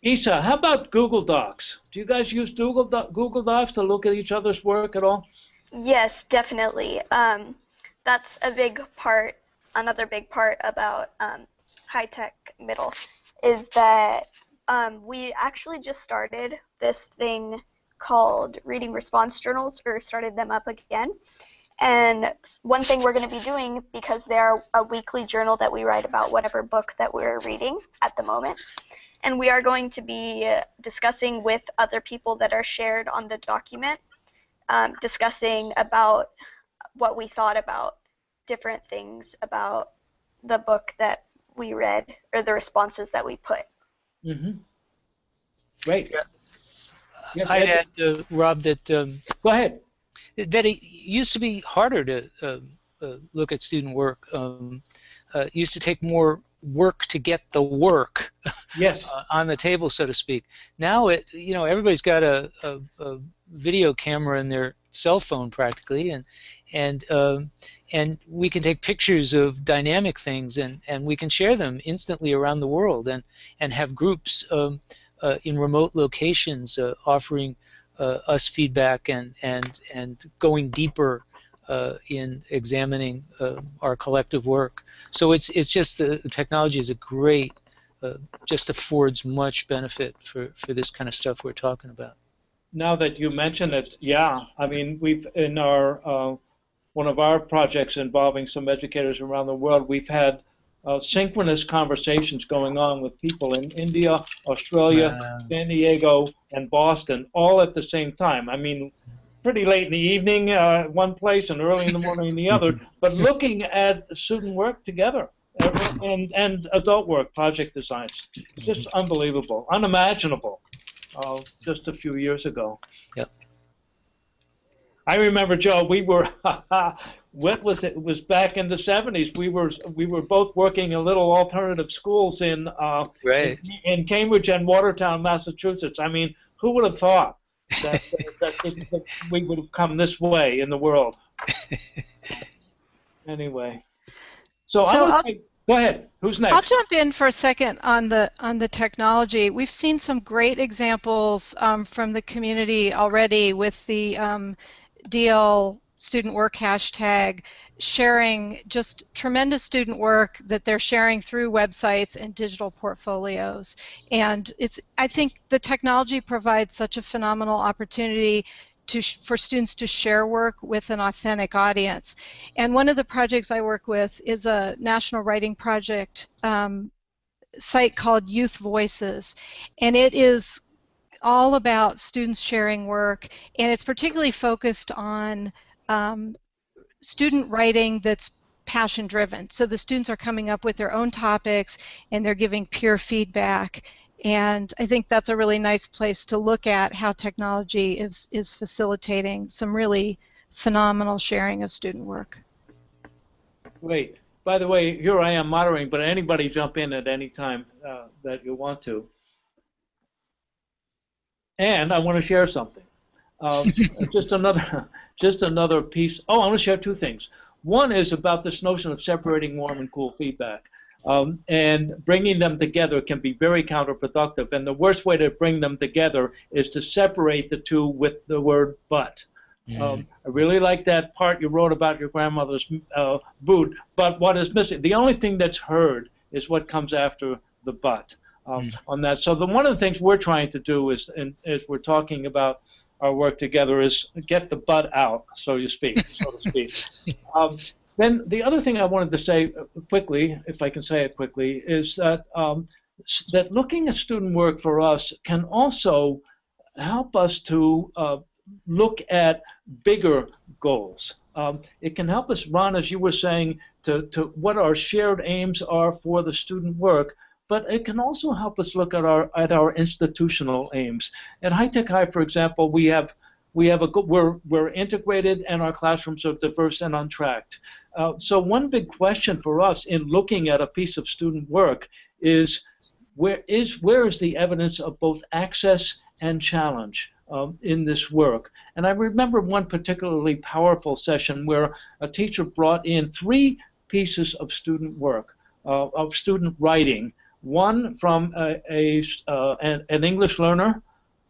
Isa, how about Google Docs? Do you guys use Google, Do- Google Docs to look at each other's work at all? Yes, definitely. Um, that's a big part, another big part about um, high tech middle is that um, we actually just started this thing called Reading Response Journals, or started them up again. And one thing we're going to be doing, because they're a weekly journal that we write about whatever book that we're reading at the moment, and we are going to be discussing with other people that are shared on the document, um, discussing about what we thought about different things about the book that we read or the responses that we put. Mm-hmm. Great. Yeah. Yes, I'd add, uh, Rob, that um, go ahead. That it used to be harder to uh, uh, look at student work. Um, uh, used to take more work to get the work yes. Uh, on the table, so to speak. Now, it you know everybody's got a, a, a video camera in their cell phone practically, and and um, and we can take pictures of dynamic things and and we can share them instantly around the world and and have groups um, in remote locations uh, offering uh, us feedback and and and going deeper uh, in examining uh, our collective work. So it's it's just the technology is a great, uh, just affords much benefit for for this kind of stuff we're talking about. now that you mention it, yeah, I mean, we've in our uh, one of our projects involving some educators around the world, we've had uh, synchronous conversations going on with people in India, Australia, Wow. San Diego, and Boston, all at the same time. I mean, pretty late in the evening, uh, one place, and early in the morning in the other, but looking at student work together and and adult work, project designs, just unbelievable, unimaginable, uh, just a few years ago. Yep. I remember, Joe. We were what was it? It was back in the '70s. We were we were both working in little alternative schools in uh, Right. in, in Cambridge and Watertown, Massachusetts. I mean, who would have thought that, that, that, that we would have come this way in the world? Anyway, so, So I I'll- would go ahead. Who's next? I'll jump in for a second on the on the technology. We've seen some great examples um, from the community already with the um, DL student work hashtag sharing just tremendous student work that they're sharing through websites and digital portfolios. And it's I think the technology provides such a phenomenal opportunity to for students to share work with an authentic audience. And one of the projects I work with is a national writing project um, site called Youth Voices, and it is all about students sharing work, and it's particularly focused on um, student writing that's passion driven. So the students are coming up with their own topics and they're giving peer feedback. And I think that's a really nice place to look at how technology is, is facilitating some really phenomenal sharing of student work. Wait. By the way, here I am moderating, but anybody jump in at any time uh, that you want to. And I want to share something. Um, just another, just another piece. Oh, I want to share two things. One is about this notion of separating warm and cool feedback. Um, and bringing them together can be very counterproductive. And the worst way to bring them together is to separate the two with the word but. Um, I really like that part you wrote about your grandmother's uh, boot, but what is missing? The only thing that's heard is what comes after the but um, on that. So the, one of the things we're trying to do is, and as we're talking about our work together, is get the butt out, so to speak, so to speak. Um, then the other thing I wanted to say uh, quickly, if I can say it quickly, is that um, that looking at student work for us can also help us to uh, look at bigger goals. Um, it can help us, Ron, as you were saying, to, to what our shared aims are for the student work, but it can also help us look at our at our institutional aims. At High Tech High, for example, we have we have a we're we're integrated and our classrooms are diverse and untracked. Uh, so one big question for us in looking at a piece of student work is where is where is the evidence of both access and challenge um, in this work? And I remember one particularly powerful session where a teacher brought in three pieces of student work, uh, of student writing. One from a, a uh, an, an English learner,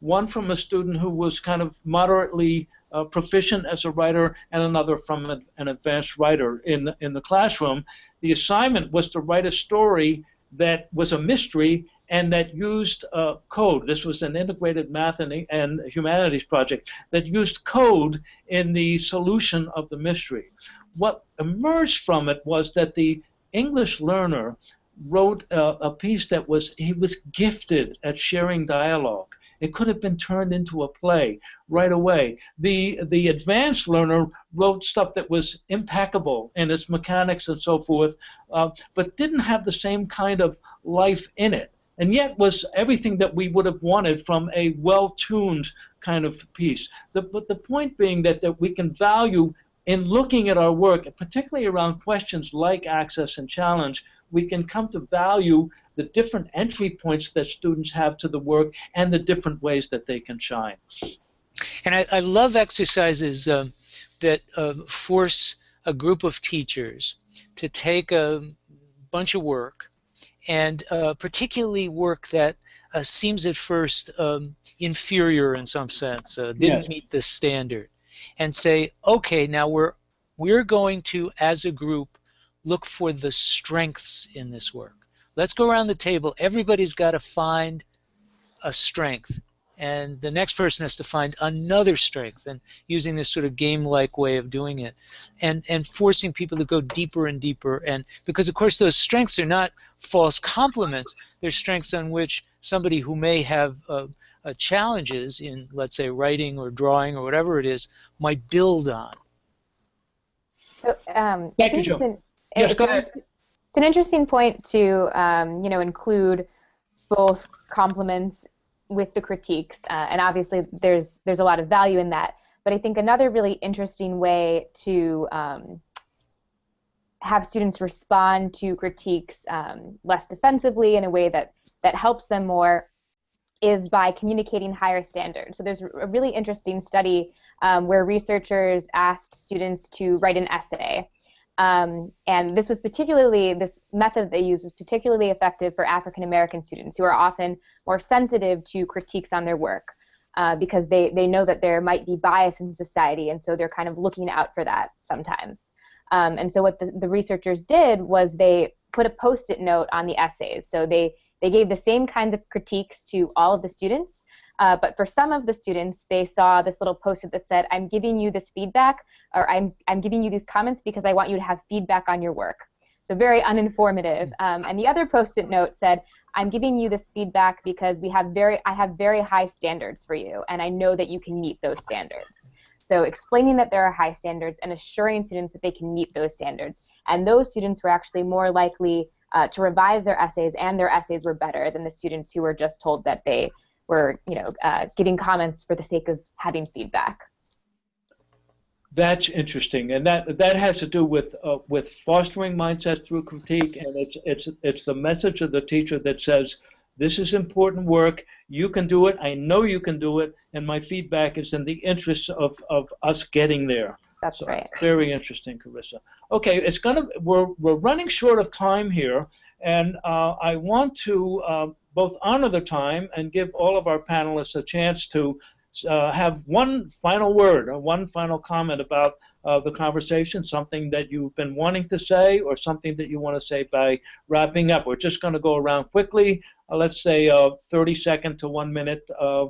one from a student who was kind of moderately uh, proficient as a writer, and another from an, an advanced writer in the, in the classroom. The assignment was to write a story that was a mystery and that used uh, code. This was an integrated math and, and humanities project that used code in the solution of the mystery. What emerged from it was that the English learner wrote a, a piece that was he was gifted at sharing dialogue. It could have been turned into a play right away. The the advanced learner wrote stuff that was impeccable in its mechanics and so forth, uh, but didn't have the same kind of life in it, and yet was everything that we would have wanted from a well-tuned kind of piece. The, but the point being that, that we can value in looking at our work, particularly around questions like access and challenge, we can come to value the different entry points that students have to the work and the different ways that they can shine. And I, I love exercises um, that uh, force a group of teachers to take a bunch of work, and uh, particularly work that uh, seems at first um, inferior in some sense, uh, didn't meet the standard, and say, okay, now we're we're going to, as a group, look for the strengths in this work. Let's go around the table. Everybody's got to find a strength and the next person has to find another strength and using this sort of game-like way of doing it and and forcing people to go deeper and deeper and because of course those strengths are not false compliments they're strengths on which somebody who may have uh, uh, challenges in let's say writing or drawing or whatever it is might build on so um, Thank you, Joe. Yes, go ahead. It's an interesting point to um, you know include both compliments with the critiques, uh, and obviously there's there's a lot of value in that. But I think another really interesting way to um, have students respond to critiques um, less defensively in a way that that helps them more is by communicating higher standards. So there's a really interesting study um, where researchers asked students to write an essay. Um, and this was particularly, this method they used was particularly effective for African American students who are often more sensitive to critiques on their work uh, because they, they know that there might be bias in society and so they're kind of looking out for that sometimes. Um, and so what the, the researchers did was they put a post-it note on the essays. So they, they gave the same kinds of critiques to all of the students, uh, but for some of the students, they saw this little post-it that said, I'm giving you this feedback, or I'm, I'm giving you these comments because I want you to have feedback on your work. So very uninformative. Um, and the other post-it note said, I'm giving you this feedback because we have very, I have very high standards for you, and I know that you can meet those standards. So explaining that there are high standards and assuring students that they can meet those standards. And those students were actually more likely uh, to revise their essays, and their essays were better than the students who were just told that they were, you know, uh, giving comments for the sake of having feedback. That's interesting, and that that has to do with uh, with fostering mindsets through critique, and it's it's it's the message of the teacher that says this is important work. You can do it. I know you can do it, and my feedback is in the interest of of us getting there. That's So, right. Very interesting, Carissa. Okay, it's gonna we're we're running short of time here, and uh, I want to uh, both honor the time and give all of our panelists a chance to uh, have one final word or one final comment about uh, the conversation, something that you've been wanting to say, or something that you want to say by wrapping up. We're just going to go around quickly. Uh, let's say a 30 second to one minute uh,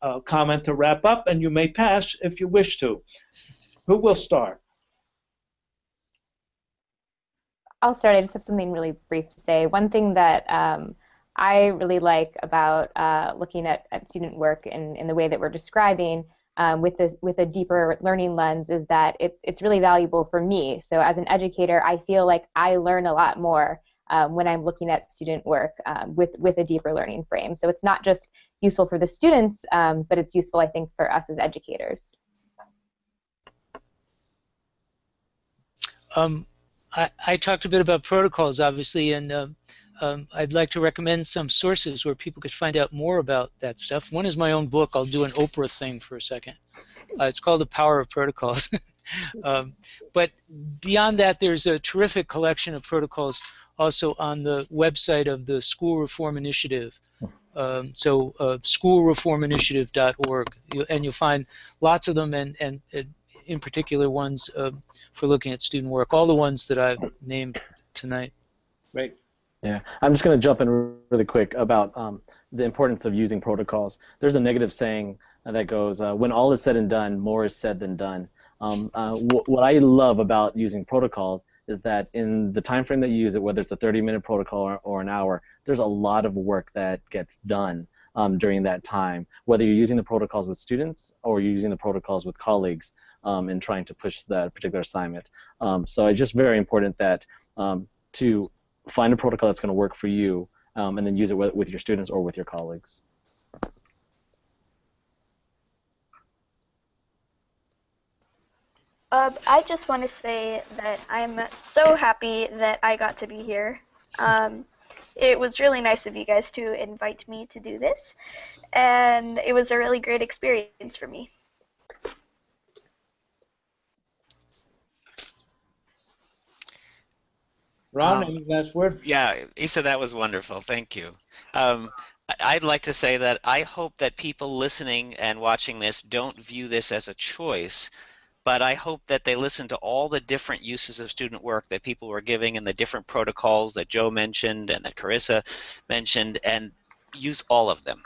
uh, comment to wrap up, and you may pass if you wish to. Who will start? I'll start. I just have something really brief to say. One thing that um, I really like about uh, looking at, at student work in, in the way that we're describing um, with this with a deeper learning lens is that it's it's really valuable for me. So as an educator, I feel like I learn a lot more um, when I'm looking at student work um, with with a deeper learning frame. So it's not just useful for the students, um, but it's useful, I think, for us as educators. Um, I, I talked a bit about protocols, obviously, and um, um, I'd like to recommend some sources where people could find out more about that stuff. One is my own book. I'll do an Oprah thing for a second. Uh, it's called The Power of Protocols. um, but beyond that, there's a terrific collection of protocols also on the website of the School Reform Initiative. Um, so uh, schoolreforminitiative.org, you, and you'll find lots of them, and, and, and in particular ones uh, for looking at student work. All the ones that I've named tonight. Right. Yeah, I'm just going to jump in really quick about um, the importance of using protocols. There's a negative saying that goes, uh, when all is said and done, more is said than done. Um, uh, wh- what I love about using protocols is that in the time frame that you use it, whether it's a 30-minute protocol or, or an hour, there's a lot of work that gets done um, during that time, whether you're using the protocols with students or you're using the protocols with colleagues um, in trying to push that particular assignment. Um, so it's just very important that um, to find a protocol that's going to work for you um, and then use it with, with your students or with your colleagues. Um, I just want to say that I'm so happy that I got to be here. Um, it was really nice of you guys to invite me to do this, and it was a really great experience for me. Ron, Um, any last word? Yeah, Isa, that was wonderful. Thank you. Um, I'd like to say that I hope that people listening and watching this don't view this as a choice, but I hope that they listen to all the different uses of student work that people were giving and the different protocols that Joe mentioned and that Carissa mentioned and use all of them.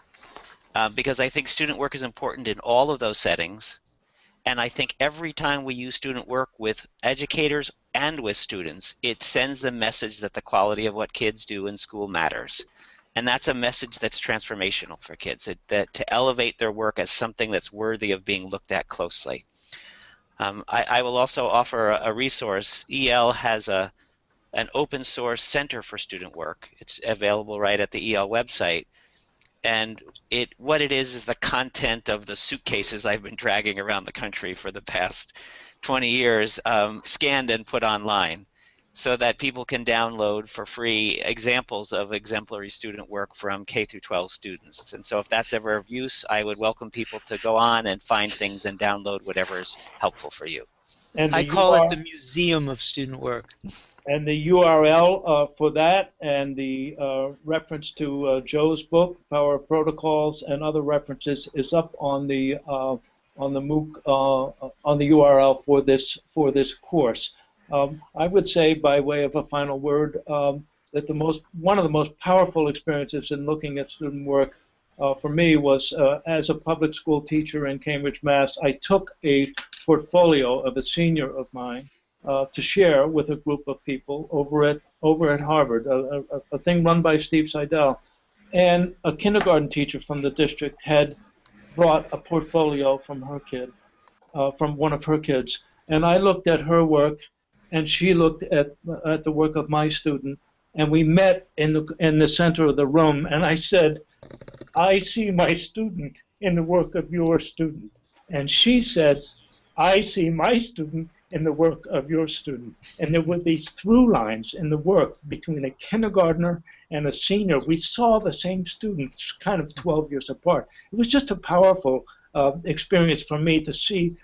uh, because I think student work is important in all of those settings. And I think every time we use student work with educators and with students, it sends the message that the quality of what kids do in school matters. And that's a message that's transformational for kids, it, that to elevate their work as something that's worthy of being looked at closely. Um, I, I, will also offer a, a, resource. EL has a an open source center for student work. It's available right at the EL website. And it what it is is the content of the suitcases I've been dragging around the country for the past 20 years, um, scanned and put online so that people can download for free examples of exemplary student work from K through 12 students. And so if that's ever of use, I would welcome people to go on and find things and download whatever is helpful for you. And I call URL, it the Museum of Student Work. And the URL uh, for that and the uh, reference to uh, Joe's book, Power Protocols, and other references is up on the uh, on the MOOC uh, on the URL for this for this course. Um, I would say, by way of a final word, um, that the most one of the most powerful experiences in looking at student work uh, for me was uh, as a public school teacher in Cambridge, Mass. I took a portfolio of a senior of mine uh, to share with a group of people over at over at Harvard, a, a, a thing run by Steve Seidel, and a kindergarten teacher from the district had brought a portfolio from her kid, uh, from one of her kids, and I looked at her work and she looked at at the work of my student, and we met in the in the center of the room, and I said, "I see my student in the work of your student," and she said, "I see my student." In the work of your student. And there were these through lines in the work between a kindergartner and a senior. We saw the same students kind of 12 years apart. It was just a powerful uh, experience for me to see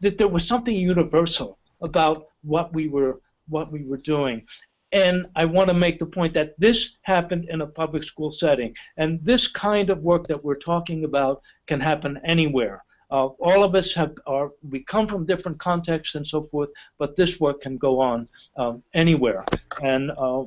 that there was something universal about what we were what we were doing. And I want to make the point that this happened in a public school setting. And this kind of work that we're talking about can happen anywhere. Uh, all of us have are we come from different contexts and so forth, but this work can go on um, anywhere. And uh,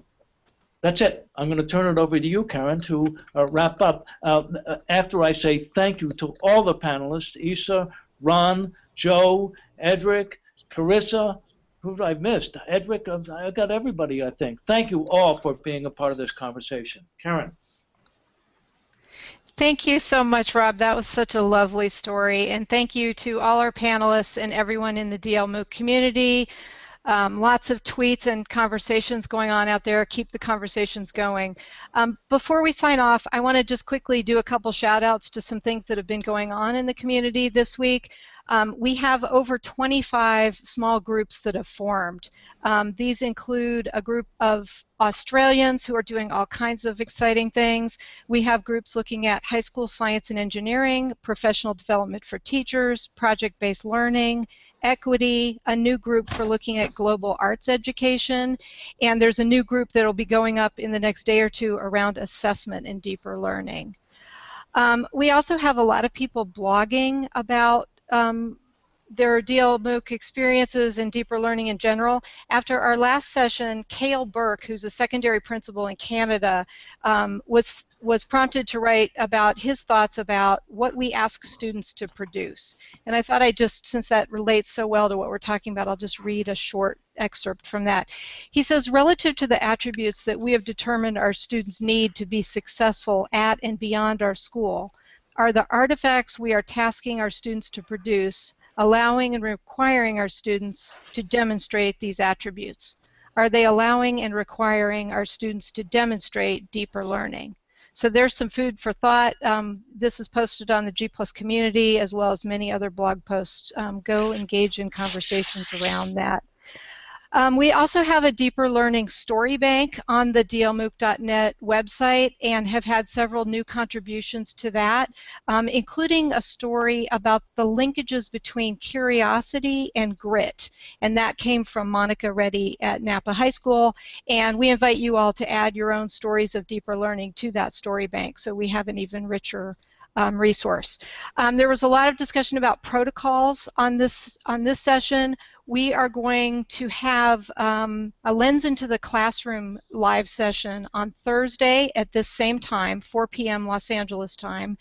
that's it. I'm going to turn it over to you, Karen, to uh, wrap up. Uh, after I say thank you to all the panelists, Isa, Ron, Joe, Edric, Carissa, who I missed? Edric, I've got everybody, I think. Thank you all for being a part of this conversation. Karen. Thank you so much, Rob. That was such a lovely story. And thank you to all our panelists and everyone in the DL MOOC community. Um, lots of tweets and conversations going on out there. Keep the conversations going. Um, before we sign off, I want to just quickly do a couple shout outs to some things that have been going on in the community this week. Um, we have over 25 small groups that have formed. Um, these include a group of Australians who are doing all kinds of exciting things. We have groups looking at high school science and engineering, professional development for teachers, project-based learning, equity, a new group for looking at global arts education, and there's a new group that will be going up in the next day or two around assessment and deeper learning. Um, we also have a lot of people blogging about um, their DL MOOC experiences and deeper learning in general. After our last session, Cale Birk, who's a secondary principal in Canada, um, was was prompted to write about his thoughts about what we ask students to produce. And I thought I just, since that relates so well to what we're talking about, I'll just read a short excerpt from that. He says, relative to the attributes that we have determined our students need to be successful at and beyond our school, are the artifacts we are tasking our students to produce, allowing and requiring our students to demonstrate these attributes? Are they allowing and requiring our students to demonstrate deeper learning? So there's some food for thought. Um, this is posted on the G Plus community as well as many other blog posts. Um, go engage in conversations around that. Um, we also have a deeper learning story bank on the dlmooc.net website and have had several new contributions to that, um, including a story about the linkages between curiosity and grit. And that came from Monica Reddy at Napa High School. And we invite you all to add your own stories of deeper learning to that story bank so we have an even richer um, resource. Um, there was a lot of discussion about protocols on this on this session. We are going to have um, a lens into the classroom live session on Thursday at this same time, 4 p.m. Los Angeles time,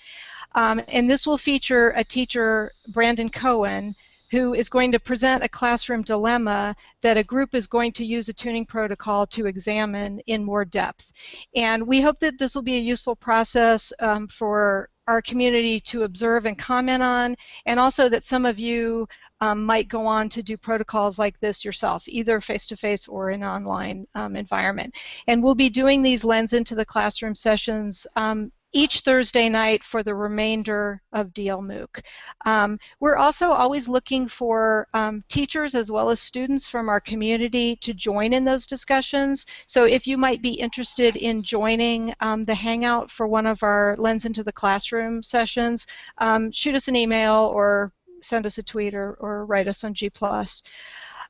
um, and this will feature a teacher, Brandon Cohen, who is going to present a classroom dilemma that a group is going to use a tuning protocol to examine in more depth. And we hope that this will be a useful process um, for our community to observe and comment on, and also that some of you um, might go on to do protocols like this yourself, either face-to-face -face or in online um, environment. And we'll be doing these Lens into the Classroom sessions um, each Thursday night for the remainder of DL MOOC. Um, we're also always looking for um, teachers as well as students from our community to join in those discussions. So if you might be interested in joining um, the Hangout for one of our Lens into the Classroom sessions, um, shoot us an email or send us a tweet or, or write us on G+.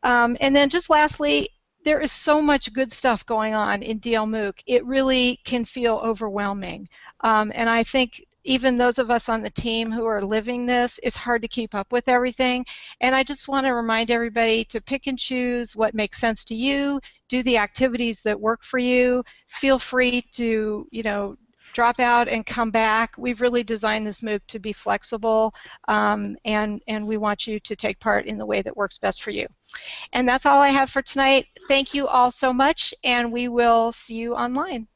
Um, and then just lastly, there is so much good stuff going on in DL MOOC. It really can feel overwhelming. Um, and I think even those of us on the team who are living this, it's hard to keep up with everything. And I just want to remind everybody to pick and choose what makes sense to you, do the activities that work for you. Feel free to, you know, drop out and come back. We've really designed this MOOC to be flexible, um, and, and we want you to take part in the way that works best for you. And that's all I have for tonight. Thank you all so much, and we will see you online.